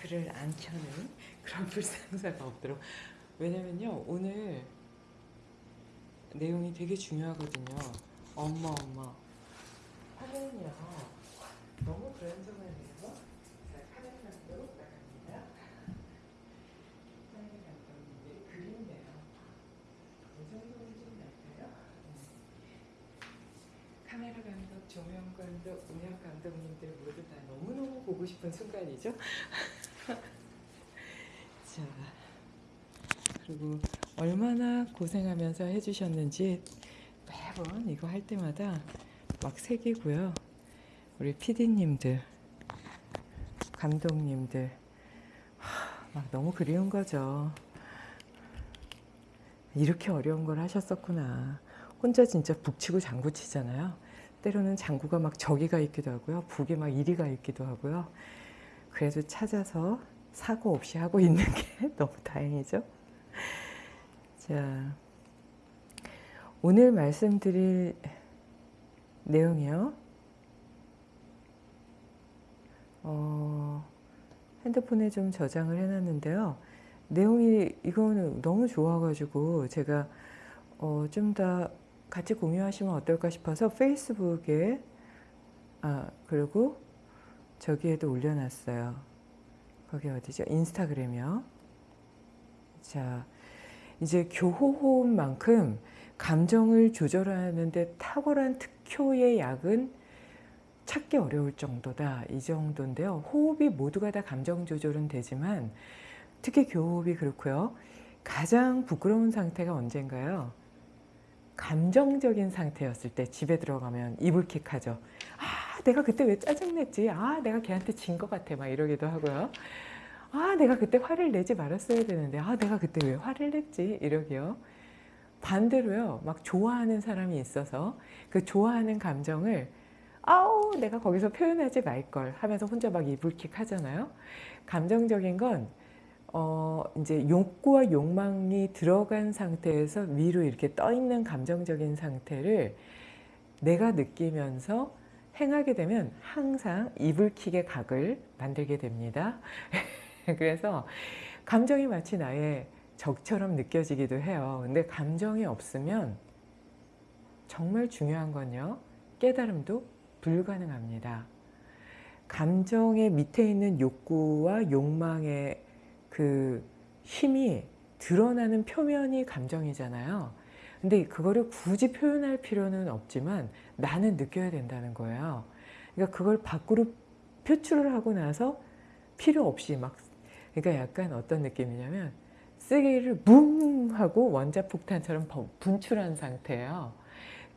마이크를 안 켜는 그런 불상사가 없도록. 왜냐면요 오늘 내용이 되게 중요하거든요. 엄마 엄마. 화면이요. 너무 자 카메라 감독 나갑니다. 카메라 감독님들이 그린데요. 이 정도는 좀 날까요? 카메라 감독, 조명 감독, 음향 감독님들 모두 다 너무너무 보고 싶은 순간이죠. 자, 그리고 얼마나 고생하면서 해주셨는지 매번 이거 할 때마다 막 새기고요. 우리 PD님들, 감독님들 하, 막 너무 그리운 거죠. 이렇게 어려운 걸 하셨었구나. 혼자 진짜 북치고 장구치잖아요. 때로는 장구가 막 저기가 있기도 하고요. 북이 막 이리가 있기도 하고요. 그래도 찾아서 사고 없이 하고 있는 게 너무 다행이죠. 자, 오늘 말씀드릴 내용이요. 어, 핸드폰에 좀 저장을 해놨는데요. 내용이 이거는 너무 좋아가지고 제가 어, 좀 더 같이 공유하시면 어떨까 싶어서 페이스북에 아 그리고 저기에도 올려놨어요. 거기 어디죠? 인스타그램이요. 자 이제 교호호흡만큼 감정을 조절하는 데 탁월한 특효의 약은 찾기 어려울 정도다. 이 정도인데요. 호흡이 모두가 다 감정 조절은 되지만 특히 교호흡이 그렇고요. 가장 부끄러운 상태가 언젠가요? 감정적인 상태였을 때 집에 들어가면 이불킥하죠. 아 내가 그때 왜 짜증냈지? 아 내가 걔한테 진 것 같아 막 이러기도 하고요. 아 내가 그때 화를 내지 말았어야 되는데 아 내가 그때 왜 화를 냈지? 이러기요. 반대로요. 막 좋아하는 사람이 있어서 그 좋아하는 감정을 아우 내가 거기서 표현하지 말걸 하면서 혼자 막 이불킥 하잖아요. 감정적인 건 어, 이제 욕구와 욕망이 들어간 상태에서 위로 이렇게 떠 있는 감정적인 상태를 내가 느끼면서 행하게 되면 항상 이불킥의 각을 만들게 됩니다. 그래서 감정이 마치 나의 적처럼 느껴지기도 해요. 근데 감정이 없으면 정말 중요한 건요. 깨달음도 불가능합니다. 감정의 밑에 있는 욕구와 욕망의 그 힘이 드러나는 표면이 감정이잖아요. 근데 그거를 굳이 표현할 필요는 없지만 나는 느껴야 된다는 거예요. 그러니까 그걸 밖으로 표출을 하고 나서 필요 없이 막 그러니까 약간 어떤 느낌이냐면 쓰레기를 뭉 하고 원자폭탄처럼 분출한 상태예요.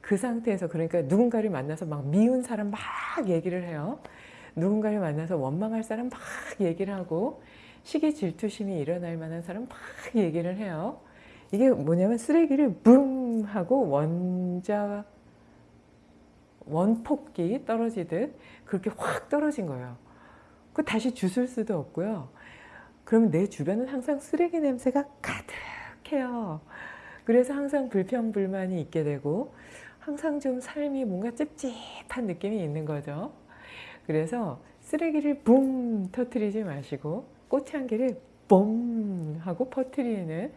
그 상태에서 그러니까 누군가를 만나서 막 미운 사람 막 얘기를 해요. 누군가를 만나서 원망할 사람 막 얘기를 하고 시기 질투심이 일어날 만한 사람 막 얘기를 해요. 이게 뭐냐면 쓰레기를 붕 하고 원자 원폭기 떨어지듯 그렇게 확 떨어진 거예요. 그 다시 주술 수도 없고요. 그러면 내 주변은 항상 쓰레기 냄새가 가득해요. 그래서 항상 불평불만이 있게 되고 항상 좀 삶이 뭔가 찝찝한 느낌이 있는 거죠. 그래서 쓰레기를 붕 터트리지 마시고 꽃향기를 뻥 하고 퍼트리는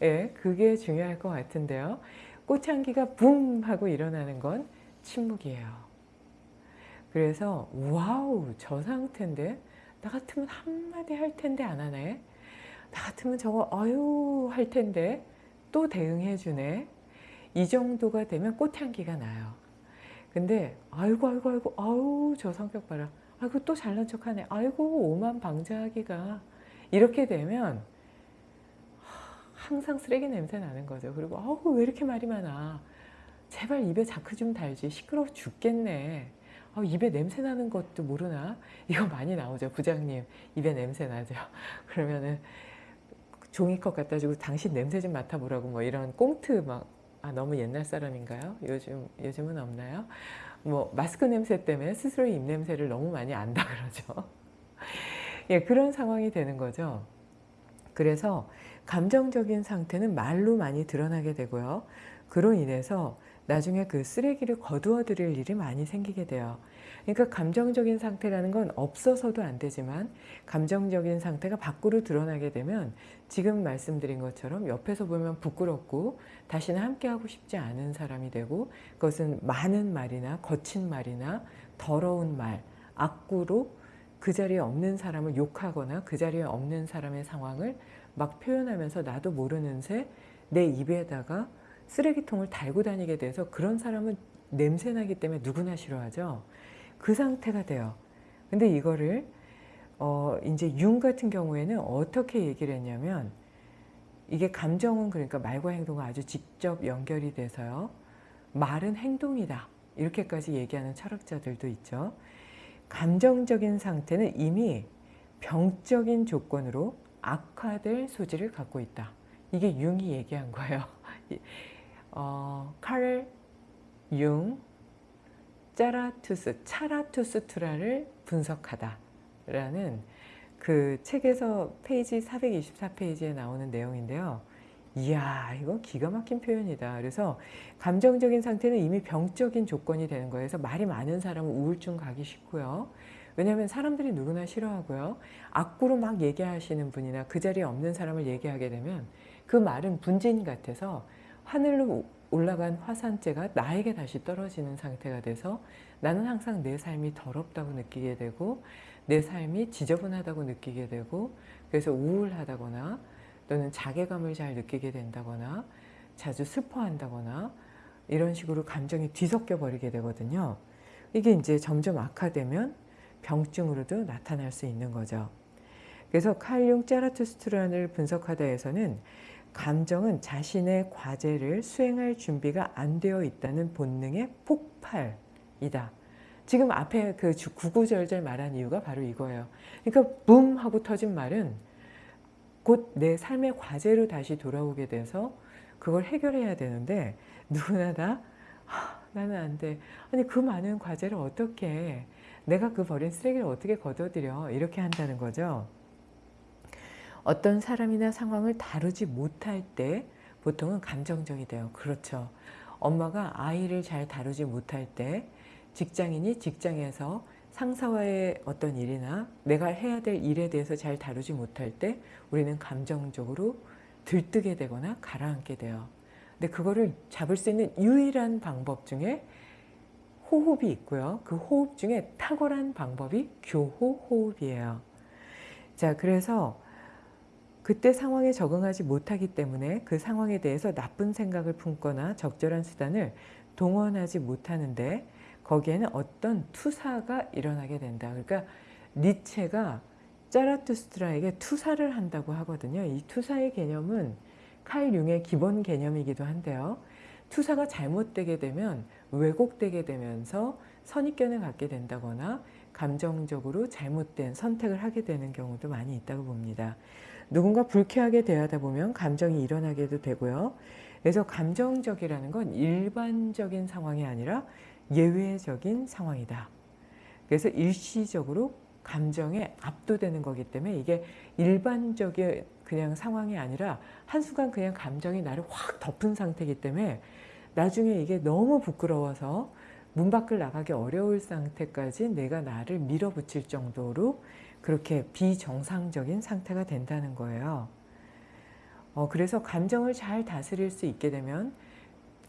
예, 그게 중요할 것 같은데요. 꽃향기가 붐 하고 일어나는 건 침묵이에요. 그래서 wow 저 상태인데 나 같으면 한마디 할 텐데 안 하네. 나 같으면 저거 아유 할 텐데 또 대응해 주네. 이 정도가 되면 꽃향기가 나요. 근데 아이고 아이고 아이고 아우 저 성격 봐라. 아이고 또 잘난 척하네. 아이고 오만 방자하기가 이렇게 되면 항상 쓰레기 냄새 나는 거죠. 그리고 아우 왜 이렇게 말이 많아. 제발 입에 자크 좀 달지. 시끄러워 죽겠네. 아, 입에 냄새 나는 것도 모르나? 이거 많이 나오죠. 부장님 입에 냄새 나죠. 그러면은 종이컵 갖다 주고 당신 냄새 좀 맡아보라고 뭐 이런 꽁트 막 아, 너무 옛날 사람인가요? 요즘, 요즘은 없나요? 뭐 마스크 냄새 때문에 스스로의 입냄새를 너무 많이 안다 그러죠. 예, 그런 상황이 되는 거죠. 그래서 감정적인 상태는 말로 많이 드러나게 되고요. 그로 인해서 나중에 그 쓰레기를 거두어 드릴 일이 많이 생기게 돼요. 그러니까 감정적인 상태라는 건 없어서도 안 되지만 감정적인 상태가 밖으로 드러나게 되면 지금 말씀드린 것처럼 옆에서 보면 부끄럽고 다시는 함께하고 싶지 않은 사람이 되고 그것은 많은 말이나 거친 말이나 더러운 말, 악구로 그 자리에 없는 사람을 욕하거나 그 자리에 없는 사람의 상황을 막 표현하면서 나도 모르는 새 내 입에다가 쓰레기통을 달고 다니게 돼서 그런 사람은 냄새나기 때문에 누구나 싫어하죠. 그 상태가 돼요. 근데 이거를 어 이제 융 같은 경우에는 어떻게 얘기를 했냐면 이게 감정은 그러니까 말과 행동과 아주 직접 연결이 돼서요. 말은 행동이다. 이렇게까지 얘기하는 철학자들도 있죠. 감정적인 상태는 이미 병적인 조건으로 악화될 소지를 갖고 있다. 이게 융이 얘기한 거예요. 어, 칼 융, 짜라투스, 차라투스트라를 분석하다라는 그 책에서 페이지 424페이지에 나오는 내용인데요. 이야 이거 기가 막힌 표현이다. 그래서 감정적인 상태는 이미 병적인 조건이 되는 거예요. 말이 많은 사람은 우울증 가기 쉽고요. 왜냐하면 사람들이 누구나 싫어하고요. 악구로 막 얘기하시는 분이나 그 자리에 없는 사람을 얘기하게 되면 그 말은 분진 같아서 하늘로 올라간 화산재가 나에게 다시 떨어지는 상태가 돼서 나는 항상 내 삶이 더럽다고 느끼게 되고 내 삶이 지저분하다고 느끼게 되고 그래서 우울하다거나 또는 자괴감을 잘 느끼게 된다거나 자주 슬퍼한다거나 이런 식으로 감정이 뒤섞여 버리게 되거든요. 이게 이제 점점 악화되면 병증으로도 나타날 수 있는 거죠. 그래서 칼융 짜라투스트란을 분석하다 에서는 감정은 자신의 과제를 수행할 준비가 안 되어 있다는 본능의 폭발이다. 지금 앞에 그 구구절절 말한 이유가 바로 이거예요. 그러니까 붐 하고 터진 말은 곧 내 삶의 과제로 다시 돌아오게 돼서 그걸 해결해야 되는데 누구나 다 아, 나는 안 돼. 아니 그 많은 과제를 어떻게 내가 그 버린 쓰레기를 어떻게 걷어들여 이렇게 한다는 거죠. 어떤 사람이나 상황을 다루지 못할 때 보통은 감정적이 돼요. 그렇죠. 엄마가 아이를 잘 다루지 못할 때 직장인이 직장에서 상사와의 어떤 일이나 내가 해야 될 일에 대해서 잘 다루지 못할 때 우리는 감정적으로 들뜨게 되거나 가라앉게 돼요. 근데 그거를 잡을 수 있는 유일한 방법 중에 호흡이 있고요. 그 호흡 중에 탁월한 방법이 교호 호흡이에요. 자, 그래서 그때 상황에 적응하지 못하기 때문에 그 상황에 대해서 나쁜 생각을 품거나 적절한 수단을 동원하지 못하는데 거기에는 어떤 투사가 일어나게 된다. 그러니까 니체가 짜라투스트라에게 투사를 한다고 하거든요. 이 투사의 개념은 칼 융의 기본 개념이기도 한데요. 투사가 잘못되게 되면 왜곡되게 되면서 선입견을 갖게 된다거나 감정적으로 잘못된 선택을 하게 되는 경우도 많이 있다고 봅니다. 누군가 불쾌하게 대하다 보면 감정이 일어나게도 되고요. 그래서 감정적이라는 건 일반적인 상황이 아니라 예외적인 상황이다. 그래서 일시적으로 감정에 압도되는 거기 때문에 이게 일반적인 그냥 상황이 아니라 한순간 그냥 감정이 나를 확 덮은 상태이기 때문에 나중에 이게 너무 부끄러워서 문 밖을 나가기 어려울 상태까지 내가 나를 밀어붙일 정도로 그렇게 비정상적인 상태가 된다는 거예요. 어, 그래서 감정을 잘 다스릴 수 있게 되면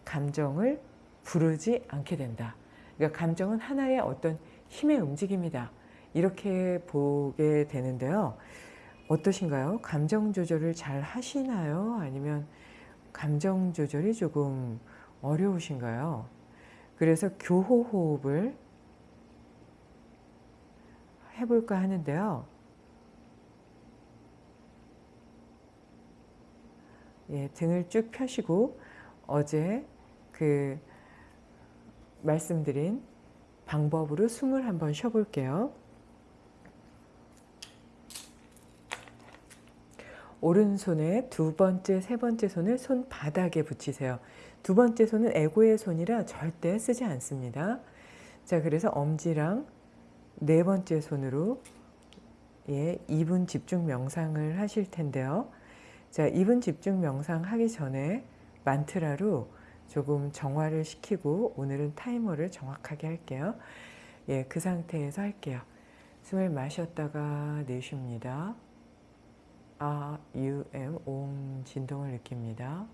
감정을 부르지 않게 된다. 그러니까 감정은 하나의 어떤 힘의 움직임이다. 이렇게 보게 되는데요. 어떠신가요? 감정 조절을 잘 하시나요? 아니면 감정 조절이 조금 어려우신가요? 그래서 교호 호흡을 해볼까 하는데요. 예, 등을 쭉 펴시고 어제 그 말씀드린 방법으로 숨을 한번 쉬어볼게요. 오른손에 두 번째, 세 번째 손을 손바닥에 붙이세요. 두 번째 손은 에고의 손이라 절대 쓰지 않습니다. 자, 그래서 엄지랑 네 번째 손으로 예, 2분 집중 명상을 하실 텐데요. 자, 2분 집중 명상 하기 전에 만트라로 조금 정화를 시키고 오늘은 타이머를 정확하게 할게요. 예, 그 상태에서 할게요. 숨을 마셨다가 내쉽니다. 아, U, M, 옴 진동을 느낍니다.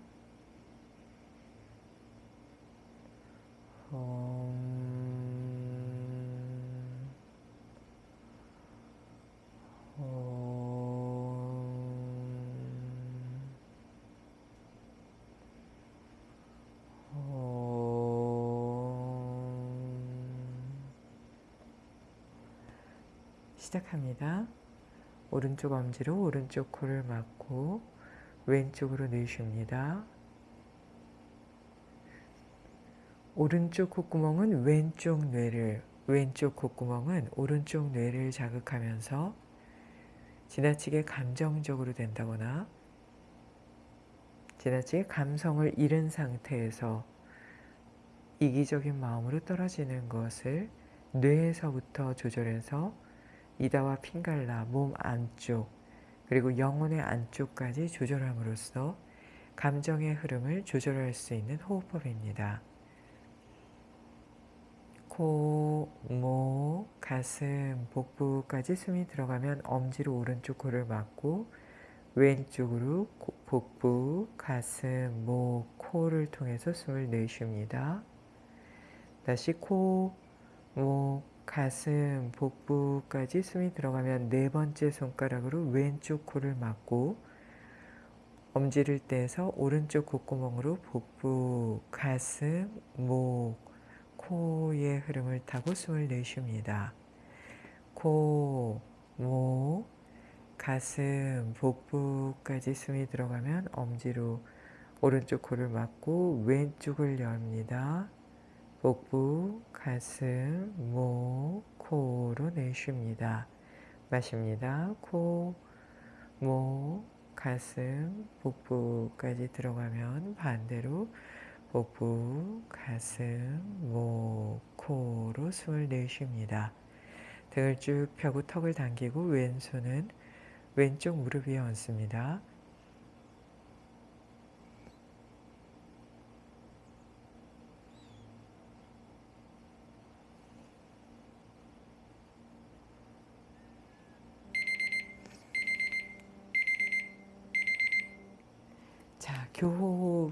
옴, 시작합니다. 오른쪽 엄지로 오른쪽 코를 막고 왼쪽으로 내쉽니다. 오른쪽 콧구멍은 왼쪽 뇌를, 왼쪽 콧구멍은 오른쪽 뇌를 자극하면서 지나치게 감정적으로 된다거나 지나치게 감성을 잃은 상태에서 이기적인 마음으로 떨어지는 것을 뇌에서부터 조절해서 이다와 핑갈라 몸 안쪽 그리고 영혼의 안쪽까지 조절함으로써 감정의 흐름을 조절할 수 있는 호흡법입니다. 코, 목, 가슴, 복부까지 숨이 들어가면 엄지로 오른쪽 코를 막고 왼쪽으로 복부, 가슴, 목, 코를 통해서 숨을 내쉽니다. 다시 코, 목, 가슴, 복부까지 숨이 들어가면 네 번째 손가락으로 왼쪽 코를 막고 엄지를 떼서 오른쪽 콧구멍으로 복부, 가슴, 목, 코의 흐름을 타고 숨을 내쉽니다. 코, 목, 가슴, 복부까지 숨이 들어가면 엄지로 오른쪽 코를 막고 왼쪽을 엽니다. 복부, 가슴, 목, 코로 내쉽니다. 마십니다. 코, 목, 가슴, 복부까지 들어가면 반대로 복부, 가슴, 목, 코로 숨을 내쉽니다. 등을 쭉 펴고 턱을 당기고 왼손은 왼쪽 무릎 위에 얹습니다. 자,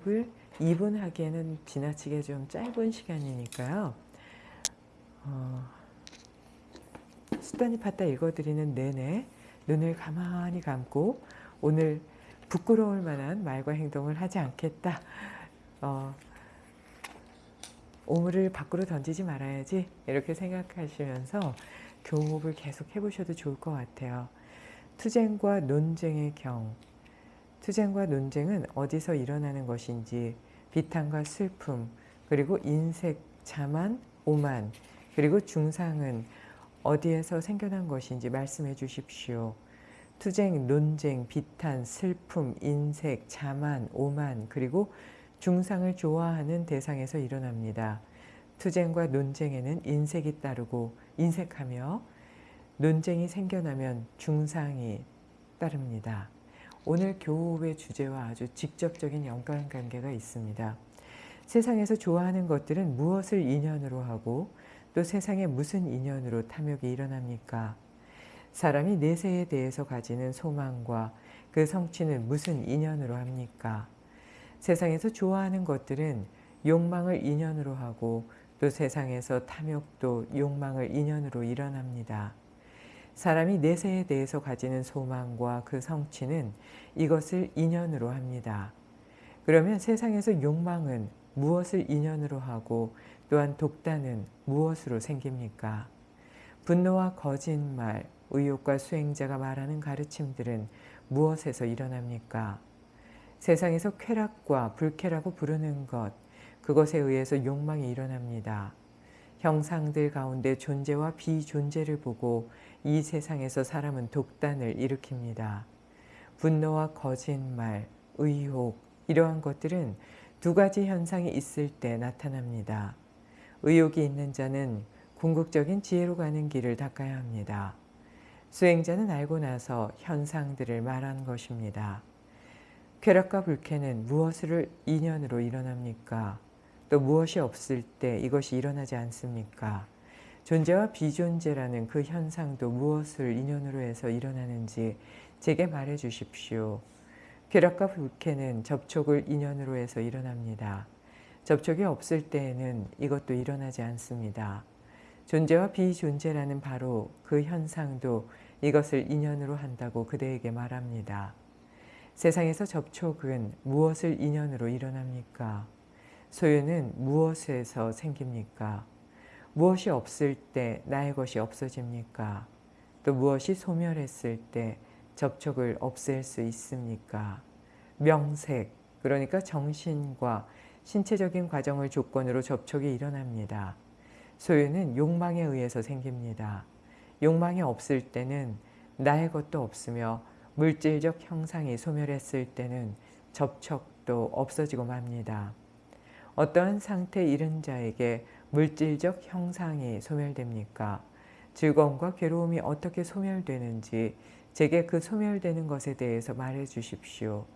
교호흡을 2분 하기에는 지나치게 좀 짧은 시간이니까요. 어, 수단이 팠다 읽어드리는 내내 눈을 가만히 감고 오늘 부끄러울 만한 말과 행동을 하지 않겠다. 어, 오물을 밖으로 던지지 말아야지 이렇게 생각하시면서 교호흡을 계속 해보셔도 좋을 것 같아요. 투쟁과 논쟁의 경 투쟁과 논쟁은 어디서 일어나는 것인지 비탄과 슬픔 그리고 인색, 자만, 오만 그리고 중상은 어디에서 생겨난 것인지 말씀해 주십시오. 투쟁, 논쟁, 비탄, 슬픔, 인색, 자만, 오만 그리고 중상을 좋아하는 대상에서 일어납니다. 투쟁과 논쟁에는 인색이 따르고 인색하며 논쟁이 생겨나면 중상이 따릅니다. 오늘 교우의 주제와 아주 직접적인 연관관계가 있습니다. 세상에서 좋아하는 것들은 무엇을 인연으로 하고 또 세상에 무슨 인연으로 탐욕이 일어납니까? 사람이 내세에 대해서 가지는 소망과 그 성취는 무슨 인연으로 합니까? 세상에서 좋아하는 것들은 욕망을 인연으로 하고 또 세상에서 탐욕도 욕망을 인연으로 일어납니다. 사람이 내세에 대해서 가지는 소망과 그 성취는 이것을 인연으로 합니다. 그러면 세상에서 욕망은 무엇을 인연으로 하고 또한 독단은 무엇으로 생깁니까? 분노와 거짓말, 의욕과 수행자가 말하는 가르침들은 무엇에서 일어납니까? 세상에서 쾌락과 불쾌라고 부르는 것, 그것에 의해서 욕망이 일어납니다. 형상들 가운데 존재와 비존재를 보고 이 세상에서 사람은 독단을 일으킵니다. 분노와 거짓말, 의혹 이러한 것들은 두 가지 현상이 있을 때 나타납니다. 의욕이 있는 자는 궁극적인 지혜로 가는 길을 닦아야 합니다. 수행자는 알고 나서 현상들을 말한 것입니다. 쾌락과 불쾌는 무엇을 인연으로 일어납니까? 또 무엇이 없을 때 이것이 일어나지 않습니까? 존재와 비존재라는 그 현상도 무엇을 인연으로 해서 일어나는지 제게 말해 주십시오. 쾌락과 불쾌는 접촉을 인연으로 해서 일어납니다. 접촉이 없을 때에는 이것도 일어나지 않습니다. 존재와 비존재라는 바로 그 현상도 이것을 인연으로 한다고 그대에게 말합니다. 세상에서 접촉은 무엇을 인연으로 일어납니까? 소유는 무엇에서 생깁니까? 무엇이 없을 때 나의 것이 없어집니까? 또 무엇이 소멸했을 때 접촉을 없앨 수 있습니까? 명색, 그러니까 정신과 신체적인 과정을 조건으로 접촉이 일어납니다. 소유는 욕망에 의해서 생깁니다. 욕망이 없을 때는 나의 것도 없으며 물질적 형상이 소멸했을 때는 접촉도 없어지고 맙니다. 어떠한 상태에 이른 자에게 물질적 형상이 소멸됩니까? 즐거움과 괴로움이 어떻게 소멸되는지 제게 그 소멸되는 것에 대해서 말해 주십시오.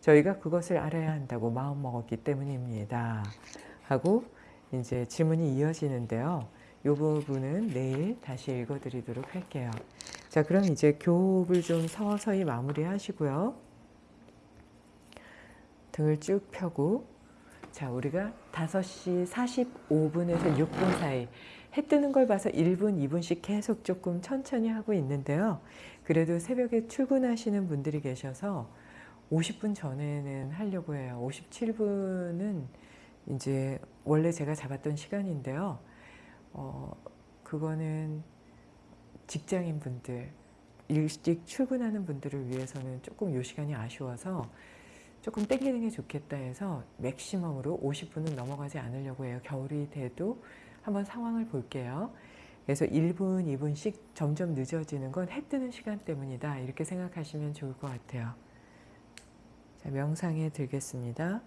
저희가 그것을 알아야 한다고 마음먹었기 때문입니다. 하고 이제 질문이 이어지는데요. 이 부분은 내일 다시 읽어드리도록 할게요. 자, 그럼 이제 교업을 좀 서서히 마무리하시고요. 등을 쭉 펴고 자, 우리가 5시 45분에서 6분 사이 해 뜨는 걸 봐서 1분, 2분씩 계속 조금 천천히 하고 있는데요. 그래도 새벽에 출근하시는 분들이 계셔서 50분 전에는 하려고 해요. 57분은 이제 원래 제가 잡았던 시간인데요. 어, 그거는 직장인 분들, 일찍 출근하는 분들을 위해서는 조금 요 시간이 아쉬워서 조금 땡기는 게 좋겠다 해서 맥시멈으로 50분은 넘어가지 않으려고 해요. 겨울이 돼도 한번 상황을 볼게요. 그래서 1분, 2분씩 점점 늦어지는 건 해 뜨는 시간 때문이다. 이렇게 생각하시면 좋을 것 같아요. 자, 명상에 들겠습니다.